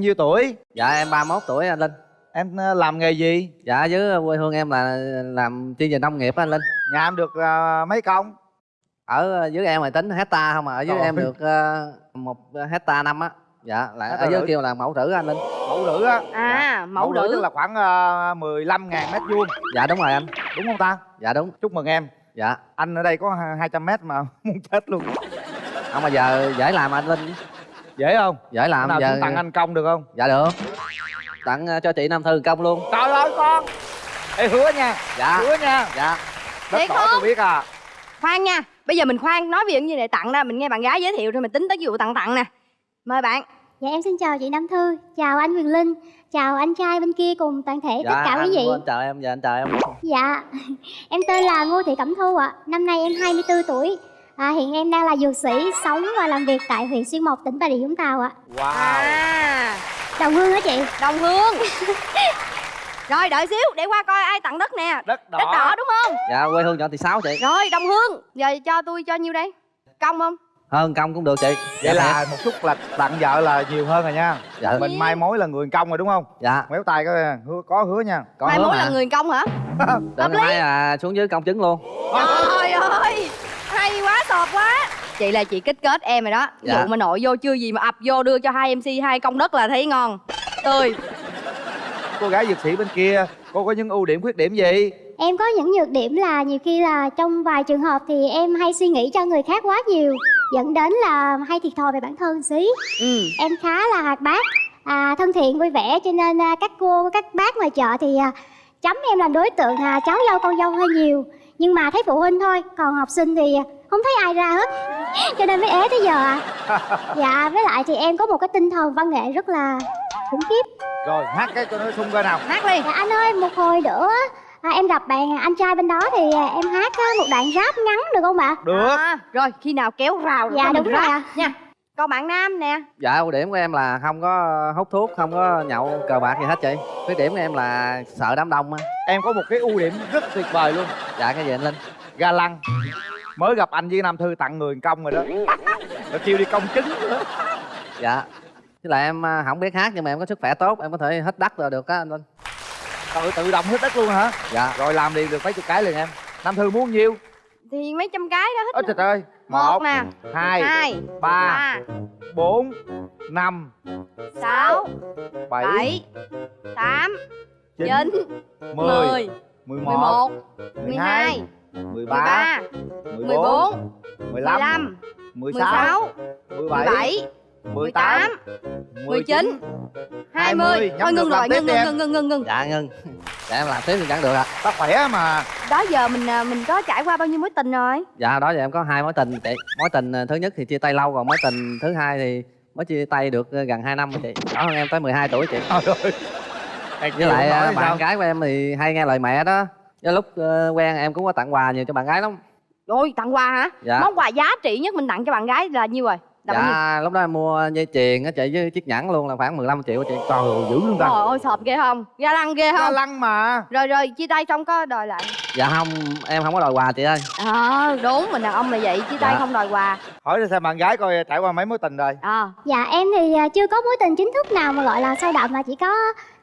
nhiêu tuổi? Dạ em 31 tuổi anh linh. Em ờ, làm nghề gì? Dạ với quê hương em là làm chuyên về nông nghiệp á anh linh. Nhà em được ờ, mấy công? Ở dưới em là tính hecta không mà ở dưới Trời em ơi. được ờ, một hecta năm á. Dạ là Hecta ở dưới rưỡi. kêu là mẫu á anh linh. Mẫu rữ á? À mẫu rữ nữ tức là khoảng uh, 15 ngàn mét vuông. Dạ đúng rồi anh. Đúng không ta? Dạ đúng. Chúc mừng em. Dạ. Anh ở đây có 200 mét mà muốn chết luôn. Không mà giờ dễ làm anh linh dễ không? Dễ làm nào giờ chúng tặng anh công được không? Dạ được. Tặng ờ, cho chị nam thư công luôn. Trời ơi con. Ê hứa nha. Dạ. Hứa nha. Dạ. Đất Thiệt không? tôi biết à. Khoan nha. Bây giờ mình khoan nói về những gì này tặng ra mình nghe bạn gái giới thiệu rồi mình tính tới cái vụ tặng tặng nè. Mời bạn. Dạ em xin chào chị Nam Thư, chào anh Quyền Linh, chào anh trai bên kia cùng toàn thể tất cả quý vị. Dạ, anh chào em dạ anh chào em. Dạ, em tên là Ngô Thị Cẩm Thu ạ, năm nay em 24 tuổi. À, hiện em đang là dược sĩ, sống và làm việc tại huyện Xuyên Mộc, tỉnh Bà Rịa Vũng Tàu ạ. wow. À. Đồng hương hả chị? đồng hương. Rồi đợi xíu để qua coi ai tặng đất nè. Đất đỏ, đất đỏ đúng không? Dạ quê hương chọn thì sáu chị. Rồi đồng hương. Giờ cho tôi cho nhiêu đây? Công không? Hơn công cũng được chị. Vậy Dạ, là một chút là tặng vợ là nhiều hơn rồi nha. Dạ. Mình mai mối là người công rồi đúng không? Dạ. Méo tay có hứa có hứa nha. Có mai hứa mối mà. là người công hả? Hợp lý. mai là xuống dưới công chứng luôn. Trời ơi hay quá sọt quá. Chị là chị kích kết em rồi đó. Dạ. vụ mà nội vô chưa gì mà ập vô đưa cho hai mc hai công đất là thấy ngon. Tươi. Cô gái dược sĩ bên kia cô có những ưu điểm khuyết điểm gì? Em có những nhược điểm là nhiều khi là trong vài trường hợp thì em hay suy nghĩ cho người khác quá nhiều dẫn đến là hay thiệt thòi về bản thân xí. Ừ. Em khá là hoạt bát à, thân thiện vui vẻ cho nên à, các cô các bác ngoài chợ thì à, chấm em làm đối tượng à, cháu dâu con dâu hơi nhiều nhưng mà thấy phụ huynh thôi còn học sinh thì không thấy ai ra hết. Cho nên mới ế tới giờ à. Dạ với lại thì em có một cái tinh thần văn nghệ rất là khủng khiếp. Rồi hát cái cho nó sung coi nào. Hát đi. Dạ anh ơi một hồi nữa à, em gặp bạn anh trai bên đó thì à, em hát à, một đoạn rap ngắn được không ạ? Được. À, rồi khi nào kéo rào rồi Dạ, đúng rồi ạ. nha. Còn bạn nam nè. Dạ ưu điểm của em là không có hút thuốc không có nhậu cờ bạc gì hết chị. Khuyết điểm của em là sợ đám đông á. Em có một cái ưu điểm rất tuyệt vời luôn dạ cái gì anh linh? Ga lăng. Mới gặp anh với nam thư tặng người công rồi đó. Rồi kêu đi công chứng nữa. Dạ. Với lại em à, không biết hát nhưng mà em có sức khỏe tốt em có thể hết đất rồi được á anh linh. Tự tự động hết đất luôn hả? Dạ. Rồi làm liền được mấy chục cái liền em. Nam thư muốn nhiêu? Thì mấy trăm cái đó ôi hết trời ơi. Một nè. hai hai ba ba bốn năm sáu bảy bảy tám chín chín mười mười mười mười một một mười mười hai hai mười mười ba ba mười mười bốn bốn mười mười lăm lăm mười mười sáu sáu mười mười bảy bảy mười tám mười chín hai mươi. nhắm thôi ngược ngưng rồi ngưng ngưng ngưng ngưng ngưng dạ ngưng. Dạ em làm tiếp thì chẳng được ạ. Ta khỏe mà. Đó giờ mình à, mình có trải qua bao nhiêu mối tình rồi? Dạ đó giờ em có hai mối tình. Chị mối tình à, thứ nhất thì chia tay lâu còn mối tình thứ hai thì mới chia tay được gần 2 năm chị. Đó hơn em tới 12 tuổi chị. Trời ơi với lại à, bạn sao? gái của em thì hay nghe lời mẹ đó. Với lúc ờ, quen em cũng có tặng quà nhiều cho bạn gái lắm. Rồi tặng quà hả? Dạ. Món quà giá trị nhất mình tặng cho bạn gái là nhiêu rồi? Là dạ lúc đó em mua dây chuyền á chị với chiếc nhẫn luôn là khoảng 15 triệu á chị. Trời ơi dữ luôn ta. Trời ơi sọp ghê không? Ga lăng ghê ga không? lăng mà. Rồi rồi chia tay xong có đòi lại. Dạ không em không có đòi quà chị ơi. Ờ đúng mình đàn ông là vậy chia tay Dạ. không đòi quà. Hỏi ra xem bạn gái coi trải qua mấy mối tình rồi. Ờ. Dạ em thì à, chưa có mối tình chính thức nào mà gọi là sâu đậm mà chỉ có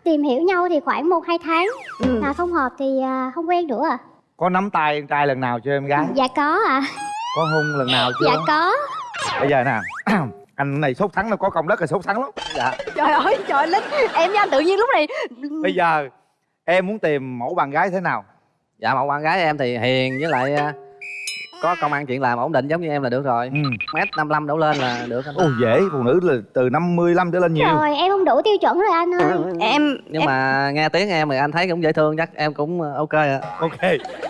tìm hiểu nhau thì khoảng 1 2 tháng ừ. là không hợp thì à, không quen nữa à. có nắm tay em trai lần nào chưa em gái Dạ có ạ. có hôn lần nào chưa Dạ có. bây giờ nè anh này sốt sắng nó có công đất là sốt sắng lắm dạ trời ơi trời lính em với anh tự nhiên lúc này bây giờ em muốn tìm mẫu bạn gái thế nào dạ mẫu bạn gái em thì hiền với lại à, có công ăn chuyện làm ổn định giống như em là được rồi. Ừ. mét 55 đổ lên là được anh. Ồ dễ phụ nữ là từ 55 trở lên nhiều. Rồi em không đủ tiêu chuẩn rồi anh ơi. em nhưng em, mà nghe tiếng em thì anh thấy cũng dễ thương chắc em cũng ờ, ok ạ. Ok.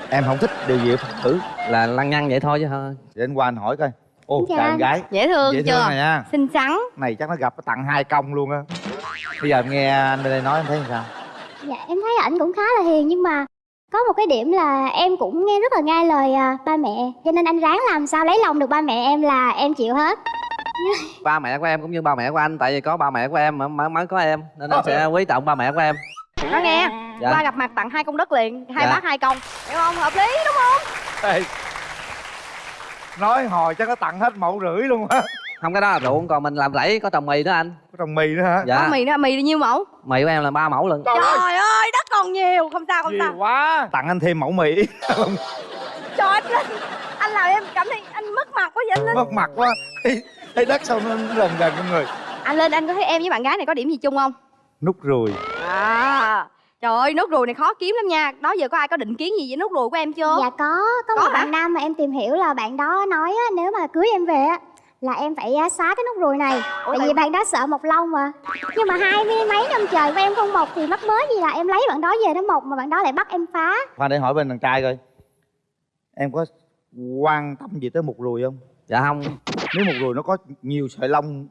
Em không thích điều gì phụ nữ. Là lăng nhăng vậy thôi chứ thôi để anh qua anh hỏi coi. Ô Dạ. chào em gái. Dễ thương dễ chưa? thương này nha. Xinh xắn. Này chắc nó gặp nó tặng hai công luôn á. Bây giờ em nghe anh bên đây nói em thấy sao? Dạ em thấy ảnh cũng khá là hiền nhưng mà có một cái điểm là em cũng nghe rất là nghe lời à, ba mẹ cho nên anh ráng làm sao lấy lòng được ba mẹ em là em chịu hết. ba mẹ của em cũng như ba mẹ của anh tại vì có ba mẹ của em mà mới, mới có em nên anh sẽ quý trọng ba mẹ của em. Nó nghe? Dạ. qua gặp mặt tặng hai công đất liền hai Dạ. bác hai công. Hiểu không? Hợp lý đúng không? Ê, nói hồi chắc nó tặng hết mẫu rưỡi luôn á. Không cái đó là ruộng còn mình làm rẫy có trồng mì nữa anh. Có trồng mì nữa hả? Dạ. Có mì nữa mì là nhiêu mẫu? Mì của em là ba mẫu lần trời ơi! Đất còn nhiều không sao không nhiều sao. quá. Tặng anh thêm mẫu mì. Trời anh linh anh làm em cảm thấy anh mất mặt quá vậy anh linh mất mặt quá. Thấy, đất sao nó gần gần trong người. Anh linh anh có thấy em với bạn gái này có điểm gì chung không? Nút ruồi à trời ơi nốt ruồi này khó kiếm lắm nha. Đó giờ có ai có định kiến gì với nốt ruồi của em chưa? Dạ có, có, Có một hả? bạn nam mà em tìm hiểu là bạn đó nói á, nếu mà cưới em về á là em phải á, xóa cái nút ruồi này. Tại tại- vì bạn đó sợ mọc lông mà. Nhưng mà hai mươi mấy năm trời của em không mọc thì mắc mới gì là em lấy bạn đó về nó mọc mà bạn đó lại bắt em phá. Khoan để hỏi bên đàn trai coi. Em có quan tâm gì tới một ruồi không? Dạ không. Nếu một ruồi nó có nhiều sợi lông.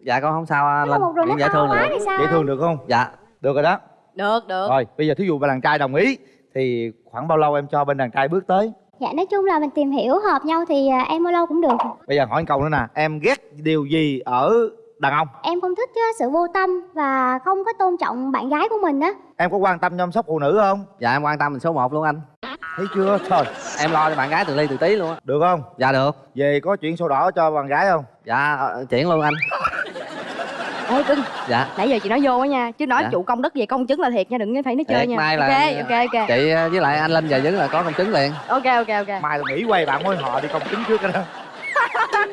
Dạ con không sao một ruồi chuyện dễ thương được dễ thương được không? Dạ. Được rồi đó. Được được. Rồi bây giờ thí dụ bên đàn trai đồng ý thì khoảng bao lâu em cho bên đàn trai bước tới Dạ nói chung là mình tìm hiểu hợp nhau thì à, em bao lâu cũng được. Bây giờ hỏi một câu nữa nè em ghét điều gì ở đàn ông? Em không thích á, sự vô tâm và không có tôn trọng bạn gái của mình á. Em có quan tâm chăm sóc phụ nữ không? Dạ em quan tâm mình số 1 luôn anh. Thấy chưa? Trời. Em lo cho bạn gái từ ly từ tí luôn á. Được không? Dạ được. Về có chuyện sổ đỏ cho bạn gái không? Dạ ờ, chuyển luôn anh ê cưng dạ. nãy giờ chị nói vô á nha chứ nói Dạ. chủ công đất về công chứng là thiệt nha đừng có thấy nó chơi Thiệt, nha. mai là- ok ok ok. chị ờ, với lại anh linh về dứng là có công chứng liền. Ok ok ok. Mai là nghỉ quay bạn mối họ đi công chứng trước cái đó.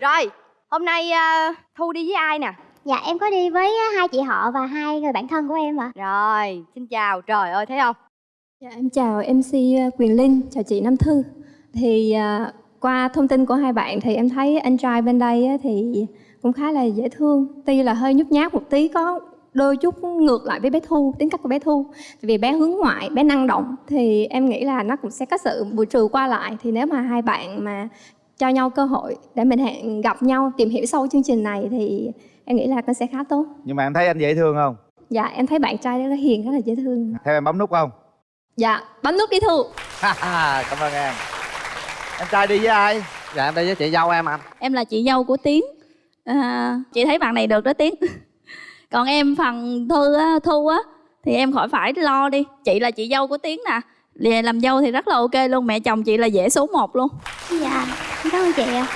Rồi hôm nay à, thu đi với ai nè? Dạ em có đi với á, hai chị họ và hai người bạn thân của em ạ. Rồi xin chào. Trời ơi thấy không? Dạ, em chào MC Quyền Linh, chào chị Nam Thư. Thì à, qua thông tin của hai bạn thì em thấy anh trai bên đây thì cũng khá là dễ thương. Tuy là hơi nhút nhát một tí, có đôi chút ngược lại với bé Thu, tính cách của bé Thu. Tại vì bé hướng ngoại, bé năng động thì em nghĩ là nó cũng sẽ có sự bù trừ qua lại. Thì nếu mà hai bạn mà cho nhau cơ hội để mình hẹn gặp nhau, tìm hiểu sâu chương trình này thì em nghĩ là nó sẽ khá tốt. nhưng mà em thấy anh dễ thương không Dạ, em thấy bạn trai là hiền, rất là dễ thương. theo em bấm nút không Dạ, bấm nút đi Thu. cảm ơn em em trai đi với ai? Dạ em đi với chị dâu em anh em là chị dâu của tiến. À, chị thấy bạn này được đó tiến. Còn em phần thư á, thu á thì em khỏi phải lo đi. Chị là chị dâu của tiến nè. Về làm dâu thì rất là ok luôn. Mẹ chồng chị là dễ số 1 luôn. Dạ, cảm ơn chị ạ.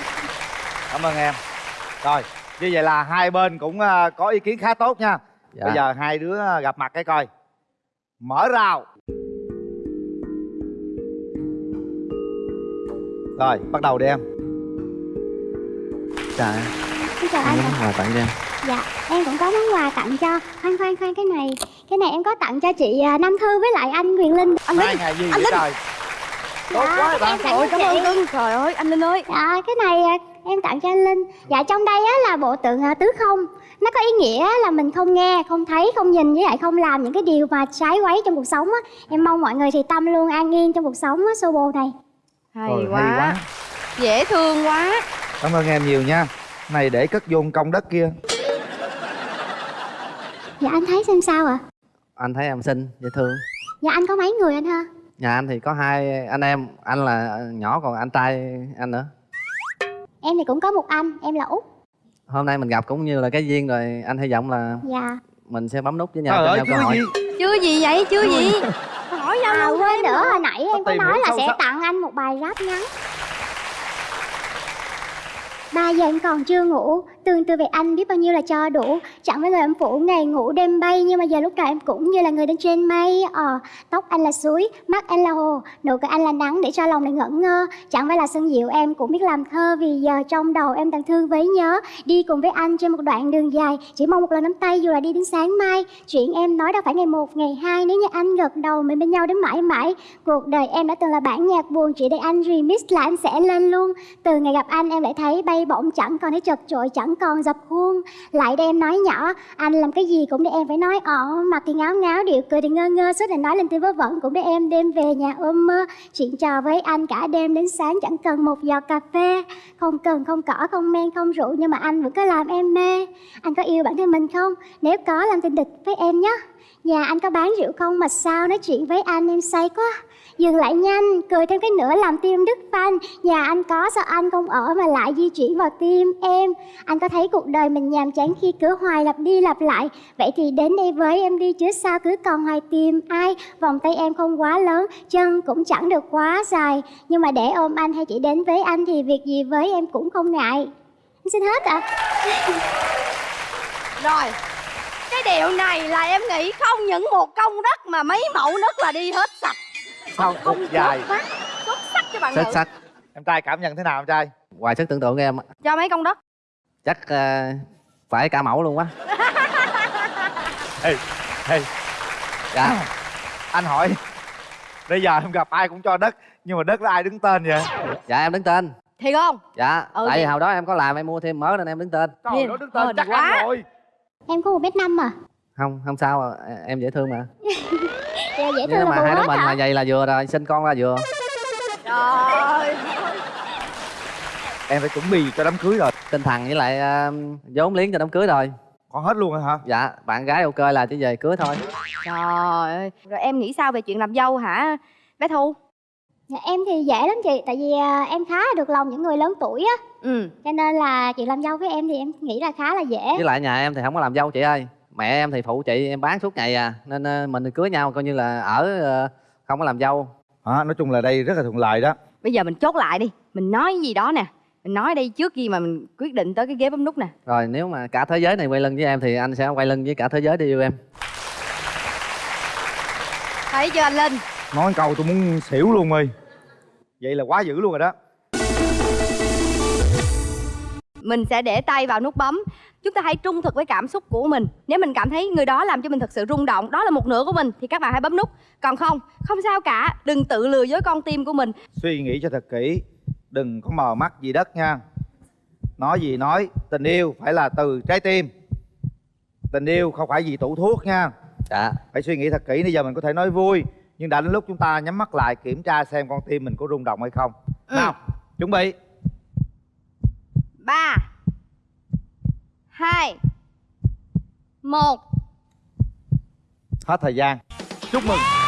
Cảm ơn em. Rồi như vậy là hai bên cũng à, có ý kiến khá tốt nha. Dạ. Bây giờ hai đứa gặp mặt cái coi. Mở rào rồi bắt đầu đi em. Dạ Xin chào anh anh món quà tặng cho em. Dạ, em cũng có món quà tặng cho. Khoan khoan khoan cái này Cái này em có tặng cho chị à, Nam Thư với lại anh Quyền Linh. Anh hai ngày gì vậy trời? Tốt Dạ, quá bạn ôi cảm ơn cưng trời ơi anh linh ơi. Dạ, cái này à, em tặng cho anh Linh. Dạ, trong đây á, là bộ tượng à, tứ không. Nó có ý nghĩa là mình không nghe, không thấy, không nhìn Với lại không làm những cái điều mà trái quấy trong cuộc sống á. Em mong mọi người thì tâm luôn an yên trong cuộc sống á, sô bồ này hay, Rồi, quá. hay quá. dễ thương quá. Cảm ơn em nhiều nha. Này để cất vô công đất kia. Dạ, anh thấy xem sao ạ? Anh thấy em xinh dễ thương. Dạ, anh có mấy người anh ha? Nhà anh thì có hai anh em anh là nhỏ còn anh trai anh nữa. Em thì cũng có một anh, em là Út. Hôm nay mình gặp cũng như là cái duyên rồi anh hy vọng là Dạ. mình sẽ bấm nút với nhau trời cho ơi nhau cơ chưa hội. gì. Chưa gì vậy chưa gì hỏi nhau À quên nữa hồi nãy em có nói là sẽ tặng anh một bài rap ngắn 2 giờ em còn chưa ngủ. Tương tư về anh biết bao nhiêu là cho đủ. Chẳng với người em phủ ngày ngủ đêm bay Nhưng mà giờ lúc nào em cũng như là người đang trên mây. Ờ, Tóc anh là suối, mắt anh là hồ Nụ cười anh là nắng để cho lòng này ngẩn ngơ. Chẳng phải là sân diệu em cũng biết làm thơ Vì giờ trong đầu em đang thương với nhớ. Đi cùng với anh trên một đoạn đường dài Chỉ mong một lần nắm tay dù là đi đến sáng mai. Chuyện em nói đâu phải ngày một, ngày hai Nếu như anh gật đầu mình bên nhau đến mãi mãi. Cuộc đời em đã từng là bản nhạc buồn Chỉ để anh remix là anh sẽ lên luôn. Từ ngày gặp anh em lại thấy bay bổng Chẳng còn thấy chật chội, chẳng còn dập khuôn. Lại đây em nói nhỏ Anh làm cái gì cũng để em phải nói ỏ Mặt thì ngáo ngáo, điệu cười thì ngơ ngơ Suốt là nói lên tiếng vớ vẩn cũng để em đem về nhà ôm mơ. Chuyện trò với anh cả đêm đến sáng Chẳng cần một giọt cà phê. Không cần, không cỏ, không men, không rượu Nhưng mà anh vẫn cứ làm em mê. Anh có yêu bản thân mình không? Nếu có làm tình địch với em nhé. Nhà anh có bán rượu không? Mà sao nói chuyện với anh em say quá. Dừng lại nhanh, cười thêm cái nữa làm tim đứt phanh. Nhà anh có sao anh không ở mà lại di chuyển vào vào tim em. Anh có thấy cuộc đời mình nhàm chán khi cứ hoài lặp đi lặp lại? Vậy thì đến đây với em đi chứ sao cứ còn hoài tìm ai? Vòng tay em không quá lớn, chân cũng chẳng được quá dài. Nhưng mà để ôm anh hay chỉ đến với anh thì việc gì với em cũng không ngại. Em xin hết ạ. Rồi Cái điều này là em nghĩ không? Những một công đất mà mấy mẫu đất là đi hết sạch. Sao khúc dài. xuất sắc cho bạn xuất nữ. sắc Em trai cảm nhận thế nào em trai? Ngoài sức tưởng tượng của em á, Cho mấy công đất chắc ờ, phải cả mẫu luôn quá. Ê, ê, dạ. Anh hỏi. Bây giờ em gặp ai cũng cho đất Nhưng mà đất đó ai đứng tên vậy? dạ em đứng tên. Thiệt không? dạ Ừ, tại vì hồi đó em có làm em mua thêm mớ nên em đứng tên. Trời nó đứng tên hên chắc quá. ăn rồi. Em có một mét năm à không không sao à, em dễ thương mà. Dạ, dễ thương là mà hai đứa mình hả? mà vậy là vừa rồi sinh con ra vừa. Trời Em phải chuẩn bị cho đám cưới rồi. Tinh thần với lại ờ, vốn liếng cho đám cưới rồi. Còn hết luôn rồi hả? dạ bạn gái ok là chỉ về cưới thôi. Trời ơi Rồi em nghĩ sao về chuyện làm dâu hả bé Thu? Dạ, em thì dễ lắm chị Tại vì à, em khá là được lòng những người lớn tuổi á. Ừ. Cho nên là chuyện làm dâu với em thì em nghĩ là khá là dễ. Với lại nhà em thì không có làm dâu chị ơi. Mẹ em thì phụ chị em bán suốt ngày à. Nên ờ, mình cưới nhau coi như là ở ờ, không có làm dâu. À, Nói chung là đây rất là thuận lợi đó. Bây giờ mình chốt lại đi Mình nói gì đó nè Mình nói đây trước khi mà mình quyết định tới cái ghế bấm nút nè. Rồi nếu mà cả thế giới này quay lưng với em thì anh sẽ quay lưng với cả thế giới để yêu em. Thấy chưa anh Linh? Nói câu tôi muốn xỉu luôn ơi. Vậy là quá dữ luôn rồi đó. Mình sẽ để tay vào nút bấm. Chúng ta hãy trung thực với cảm xúc của mình. Nếu mình cảm thấy người đó làm cho mình thật sự rung động Đó là một nửa của mình Thì các bạn hãy bấm nút. Còn không, không sao cả. Đừng tự lừa dối con tim của mình. Suy nghĩ cho thật kỹ Đừng có mờ mắt gì đất nha. Nói gì nói Tình yêu phải là từ trái tim. Tình yêu không phải vì tủ thuốc nha. Dạ. Phải suy nghĩ thật kỹ Bây giờ mình có thể nói vui Nhưng đã đến lúc chúng ta nhắm mắt lại Kiểm tra xem con tim mình có rung động hay không. Ừ. Nào chuẩn bị. Ba hai một. Hết thời gian. Chúc mừng